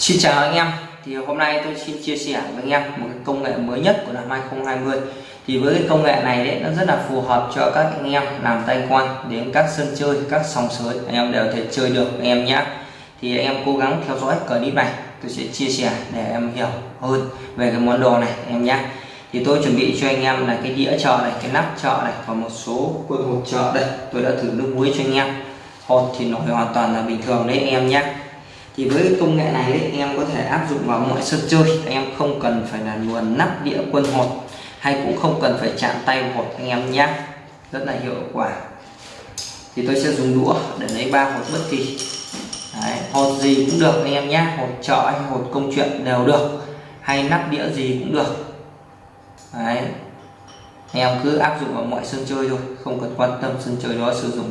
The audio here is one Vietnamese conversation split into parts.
Xin chào anh em. Thì hôm nay tôi xin chia sẻ với anh em một cái công nghệ mới nhất của năm 2020 thì với cái công nghệ này đấy, nó rất là phù hợp cho các anh em làm tay quan đến các sân chơi, các sòng sới. Anh em đều thể chơi được, anh em nhé thì anh em cố gắng theo dõi clip này, tôi sẽ chia sẻ để em hiểu hơn về cái món đồ này, anh em nhé thì tôi chuẩn bị cho anh em là cái đĩa chợ này, cái nắp chợ này và một số quân hộp chợ đây. Tôi đã thử nước muối cho anh em. Hột thì nổi hoàn toàn là bình thường đấy, anh em nhé thì với công nghệ này ấy, anh em có thể áp dụng vào mọi sân chơi. Anh em không cần phải là nguồn nắp đĩa quân hột hay cũng không cần phải chạm tay vào hột anh em nhé rất là hiệu quả. Thì tôi sẽ dùng đũa để lấy ba hột bất kỳ. Đấy, hột gì cũng được anh em nhé hột chợ hay hột công chuyện đều được. Hay nắp đĩa gì cũng được. Đấy. anh em cứ áp dụng vào mọi sân chơi thôi không cần quan tâm sân chơi đó sử dụng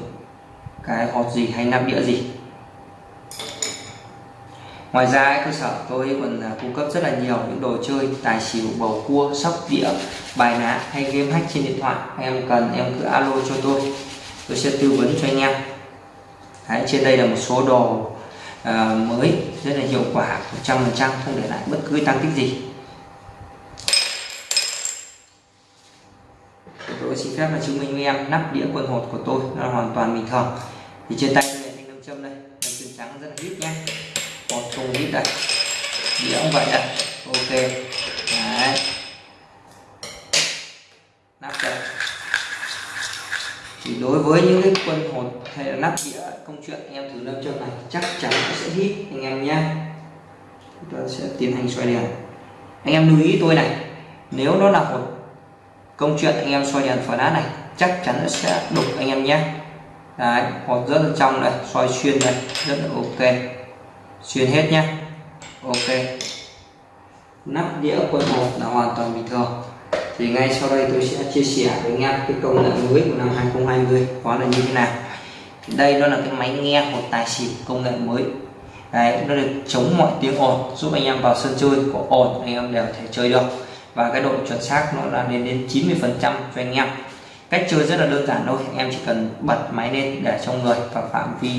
cái hột gì hay nắp đĩa gì ngoài ra cơ sở tôi còn à, cung cấp rất là nhiều những đồ chơi tài xỉu bầu cua sóc đĩa bài ná hay game hack trên điện thoại. Em cần em cứ alo cho tôi. Tôi sẽ tư vấn cho anh em. Đấy, trên đây là một số đồ à, mới rất là hiệu quả 100% không để lại bất cứ tăng tích gì. Tôi xin phép là chứng minh với em nắp đĩa quân hột của tôi nó là hoàn toàn bình thường. Thì trên tay này anh thanh nam châm đây nam châm trắng rất là ít nhé một thùng ít đây đĩa cũng vậy đây ok. Đấy. Nắp đây thì đối với những cái quân hột hay là nắp đĩa, công chuyện em thử nam chân này, chắc chắn nó sẽ hít anh em nhé chúng ta sẽ tiến hành xoay đèn. Anh em lưu ý tôi này, nếu nó là hột công chuyện anh em xoay đèn phá đá này, chắc chắn nó sẽ đục anh em nhé đấy hột rất là trong đây xoay xuyên đây, rất là ok xuyên hết nhé ok. Nắp đĩa quân một là hoàn toàn bình thường. Thì ngay sau đây tôi sẽ chia sẻ với anh em cái công nghệ mới của năm 2020 đó là như thế nào. Đây nó là cái máy nghe một tài xỉu công nghệ mới. Đấy, nó được chống mọi tiếng ồn, giúp anh em vào sân chơi có ồn, anh em đều thể chơi được. Và cái độ chuẩn xác nó là lên đến 90 phần trăm cho anh em. Cách chơi rất là đơn giản thôi, anh em chỉ cần bật máy lên để trong người và phạm vi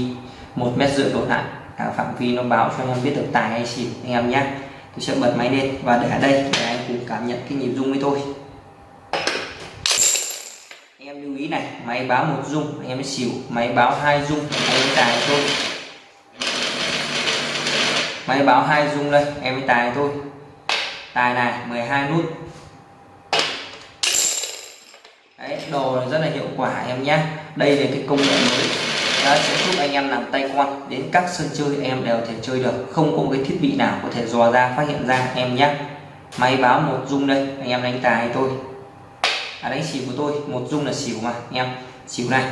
một mét rưỡi đổ lại. À, phạm vi nó báo cho anh em biết được tài hay xỉu anh em nhé tôi sẽ bật máy lên và để ở đây để anh cùng cảm nhận cái nhịp rung với tôi. Anh em lưu ý này máy báo một rung anh em xỉu. Máy báo hai rung anh em tài thôi. Máy báo hai rung đây em mới tài thôi. Tài này 12 nút. Đấy, đồ rất là hiệu quả em nhé đây là cái công nghệ mới đã sẽ giúp anh em làm tay quan đến các sân chơi em đều thể chơi được. Không có một cái thiết bị nào có thể dò ra phát hiện ra em nhé. Máy báo một dung đây anh em đánh tài tôi. À, đánh xỉu của tôi một dung là xỉu mà anh em. Xỉu này.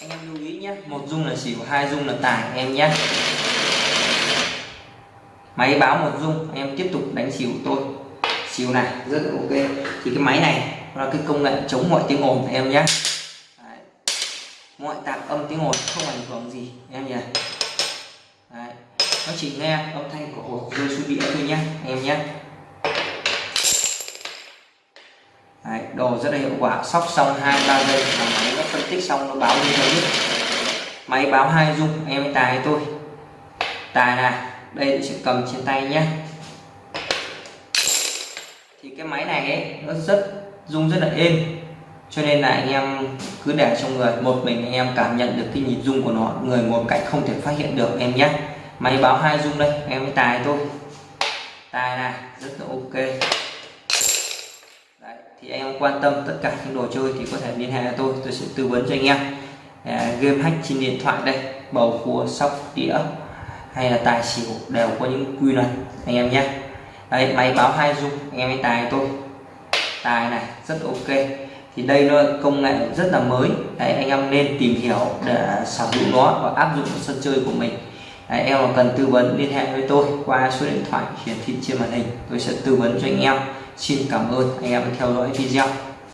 Anh em lưu ý nhé một dung là xỉu hai dung là tài em nhé. Máy báo một rung em tiếp tục đánh xỉu tôi. Xỉu này rất là ok. Thì cái máy này là cái công nghệ chống mọi tiếng ồn em nhé Đấy. mọi tạp âm tiếng ồn không ảnh hưởng gì em nhỉ? Đấy. nó chỉ nghe âm thanh của hột rơi xuống đĩa thôi nhé em nhé. Đấy, đồ rất là hiệu quả sóc xong hai ba giây là máy nó phân tích xong nó báo như thế máy báo hai rung em tài tôi tài này đây tôi sẽ cầm trên tay nhé thì cái máy này ấy, nó rất rung rất là êm cho nên là anh em cứ để trong người. Một mình anh em cảm nhận được cái nhịp rung của nó. Người một cạnh không thể phát hiện được em nhé. Máy báo hai rung đây em mới tài thôi. Tài này rất là ok. Đấy, thì anh em quan tâm tất cả những đồ chơi thì có thể liên hệ với tôi. Tôi sẽ tư vấn cho anh em. À, game hack trên điện thoại đây bầu cua sóc đĩa hay là tài xỉu đều có những quy luật anh em nhé. Đây máy báo hai dung anh em tài tôi tài này rất ok thì đây nó công nghệ rất là mới. Đấy, anh em nên tìm hiểu để sở hữu nó và áp dụng vào sân chơi của mình. Đấy, em mà cần tư vấn liên hệ với tôi qua số điện thoại hiển thị trên màn hình. Tôi sẽ tư vấn cho anh em. Xin cảm ơn. Anh em đã theo dõi video.